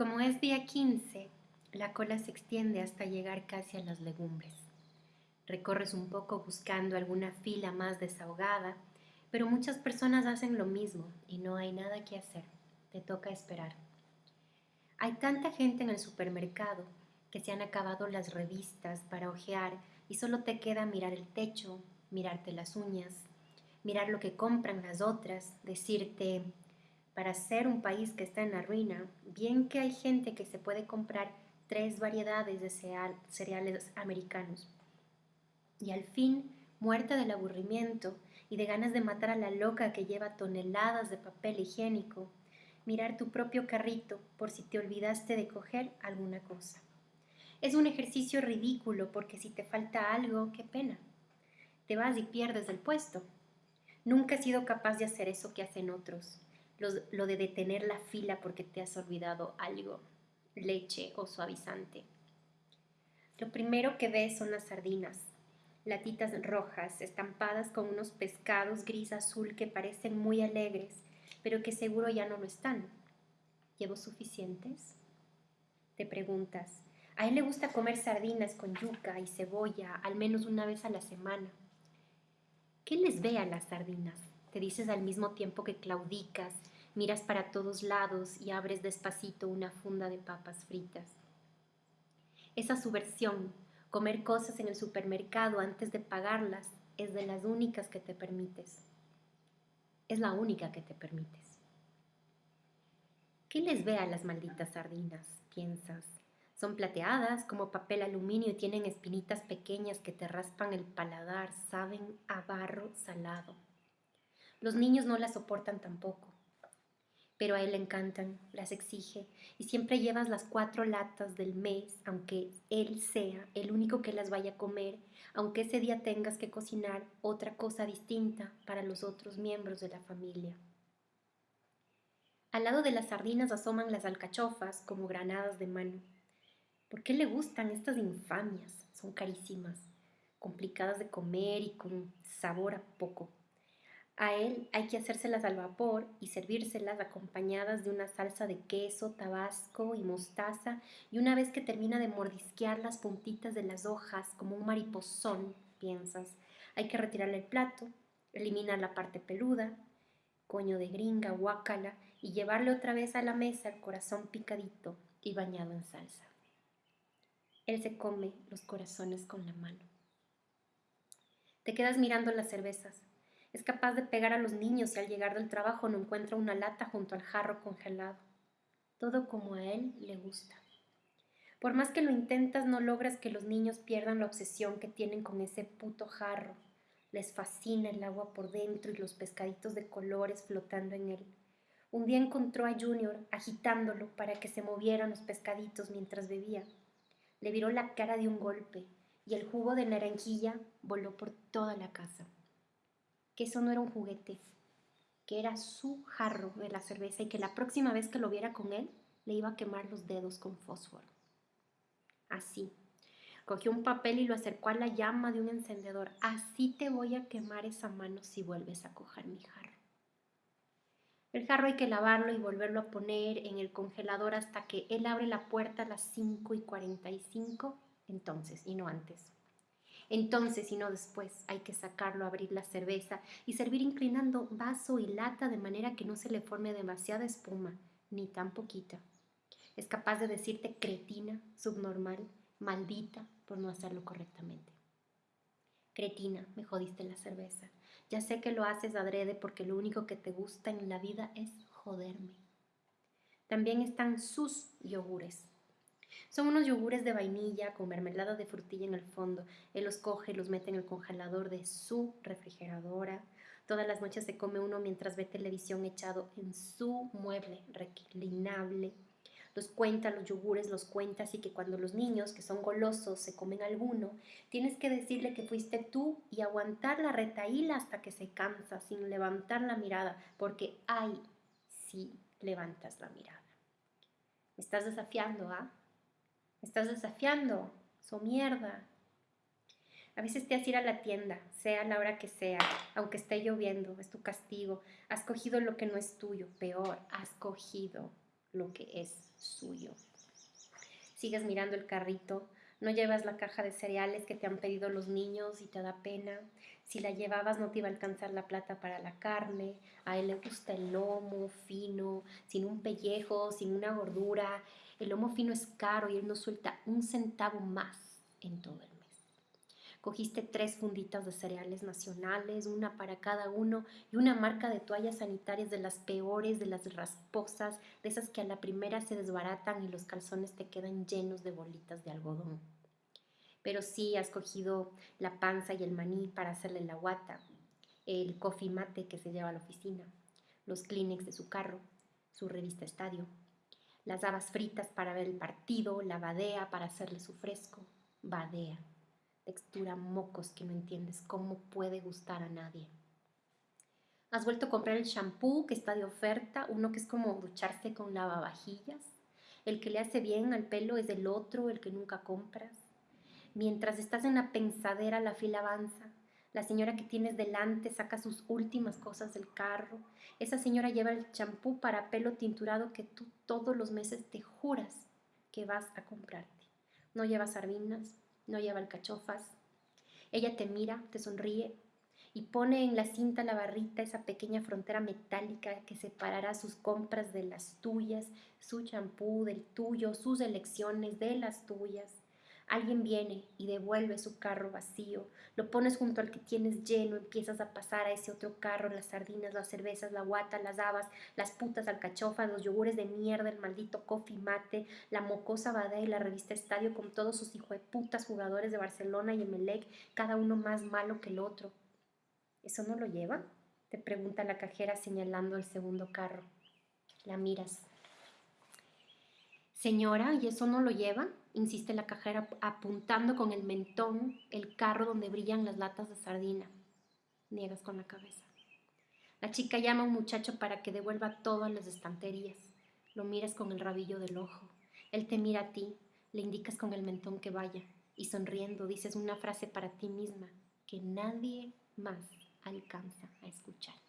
Como es día 15, la cola se extiende hasta llegar casi a las legumbres. Recorres un poco buscando alguna fila más desahogada, pero muchas personas hacen lo mismo y no hay nada que hacer. Te toca esperar. Hay tanta gente en el supermercado que se han acabado las revistas para ojear y solo te queda mirar el techo, mirarte las uñas, mirar lo que compran las otras, decirte, para ser un país que está en la ruina, bien que hay gente que se puede comprar tres variedades de cereales americanos. Y al fin, muerta del aburrimiento y de ganas de matar a la loca que lleva toneladas de papel higiénico, mirar tu propio carrito por si te olvidaste de coger alguna cosa. Es un ejercicio ridículo porque si te falta algo, qué pena. Te vas y pierdes el puesto. Nunca he sido capaz de hacer eso que hacen otros lo, de detener la fila porque te has olvidado algo, leche o suavizante. Lo primero que ves son las sardinas, latitas rojas estampadas con unos pescados gris azul que parecen muy alegres, pero que seguro ya no lo están. ¿Llevo suficientes? Te preguntas. A él le gusta comer sardinas con yuca y cebolla al menos una vez a la semana. ¿Qué les ve a las sardinas? Te dices al mismo tiempo que claudicas, miras para todos lados y abres despacito una funda de papas fritas. Esa subversión, comer cosas en el supermercado antes de pagarlas, es de las únicas que te permites. Es la única que te permites. ¿Qué les ve a las malditas sardinas? Piensas. Son plateadas como papel aluminio y tienen espinitas pequeñas que te raspan el paladar, saben a barro salado. Los niños no las soportan tampoco, pero a él le encantan, las exige y siempre llevas las cuatro latas del mes, aunque él sea el único que las vaya a comer, aunque ese día tengas que cocinar otra cosa distinta para los otros miembros de la familia. Al lado de las sardinas asoman las alcachofas como granadas de mano. ¿Por qué le gustan estas infamias? Son carísimas, complicadas de comer y con sabor a poco. A él hay que hacérselas al vapor y servírselas acompañadas de una salsa de queso, tabasco y mostaza y una vez que termina de mordisquear las puntitas de las hojas como un mariposón, piensas, hay que retirarle el plato, eliminar la parte peluda, coño de gringa, guácala y llevarle otra vez a la mesa el corazón picadito y bañado en salsa. Él se come los corazones con la mano. Te quedas mirando las cervezas es capaz de pegar a los niños y al llegar del trabajo no encuentra una lata junto al jarro congelado. Todo como a él le gusta. Por más que lo intentas, no logras que los niños pierdan la obsesión que tienen con ese puto jarro. Les fascina el agua por dentro y los pescaditos de colores flotando en él. Un día encontró a Junior agitándolo para que se movieran los pescaditos mientras bebía. Le viró la cara de un golpe y el jugo de naranjilla voló por toda la casa que eso no era un juguete, que era su jarro de la cerveza y que la próxima vez que lo viera con él, le iba a quemar los dedos con fósforo. Así. Cogió un papel y lo acercó a la llama de un encendedor. Así te voy a quemar esa mano si vuelves a coger mi jarro. El jarro hay que lavarlo y volverlo a poner en el congelador hasta que él abre la puerta a las 5 y 45, entonces, y no antes. Entonces, y no después, hay que sacarlo, abrir la cerveza y servir inclinando vaso y lata de manera que no se le forme demasiada espuma, ni tan poquita. Es capaz de decirte cretina, subnormal, maldita por no hacerlo correctamente. Cretina, me jodiste la cerveza. Ya sé que lo haces adrede porque lo único que te gusta en la vida es joderme. También están sus yogures, son unos yogures de vainilla con mermelada de frutilla en el fondo. Él los coge los mete en el congelador de su refrigeradora. Todas las noches se come uno mientras ve televisión echado en su mueble reclinable. Los cuenta, los yogures los cuenta, así que cuando los niños, que son golosos, se comen alguno, tienes que decirle que fuiste tú y aguantar la retaíla hasta que se cansa, sin levantar la mirada, porque ay, sí levantas la mirada. Me estás desafiando, ¿ah? Estás desafiando, so mierda. A veces te has ir a la tienda, sea la hora que sea, aunque esté lloviendo, es tu castigo. Has cogido lo que no es tuyo, peor, has cogido lo que es suyo. Sigues mirando el carrito, no llevas la caja de cereales que te han pedido los niños y te da pena. Si la llevabas no te iba a alcanzar la plata para la carne. A él le gusta el lomo fino, sin un pellejo, sin una gordura. El lomo fino es caro y él no suelta un centavo más en todo el mes. Cogiste tres funditas de cereales nacionales, una para cada uno, y una marca de toallas sanitarias de las peores, de las rasposas, de esas que a la primera se desbaratan y los calzones te quedan llenos de bolitas de algodón. Pero sí has cogido la panza y el maní para hacerle la guata, el coffee mate que se lleva a la oficina, los Kleenex de su carro, su revista Estadio, las habas fritas para ver el partido, la badea para hacerle su fresco, badea textura mocos que no entiendes cómo puede gustar a nadie. Has vuelto a comprar el shampoo que está de oferta, uno que es como ducharse con lavavajillas. El que le hace bien al pelo es el otro, el que nunca compras. Mientras estás en la pensadera, la fila avanza. La señora que tienes delante saca sus últimas cosas del carro. Esa señora lleva el champú para pelo tinturado que tú todos los meses te juras que vas a comprarte. No lleva sardinas, no lleva alcachofas. Ella te mira, te sonríe y pone en la cinta la barrita esa pequeña frontera metálica que separará sus compras de las tuyas, su champú del tuyo, sus elecciones de las tuyas. Alguien viene y devuelve su carro vacío, lo pones junto al que tienes lleno, empiezas a pasar a ese otro carro las sardinas, las cervezas, la guata, las habas, las putas alcachofas, los yogures de mierda, el maldito coffee mate, la mocosa badea y la revista Estadio con todos sus hijos de putas jugadores de Barcelona y Emelec, cada uno más malo que el otro. ¿Eso no lo lleva? Te pregunta la cajera señalando el segundo carro. La miras. Señora, ¿y eso no lo lleva? Insiste la cajera apuntando con el mentón el carro donde brillan las latas de sardina. Niegas con la cabeza. La chica llama a un muchacho para que devuelva todas las estanterías. Lo miras con el rabillo del ojo. Él te mira a ti, le indicas con el mentón que vaya y sonriendo dices una frase para ti misma que nadie más alcanza a escuchar.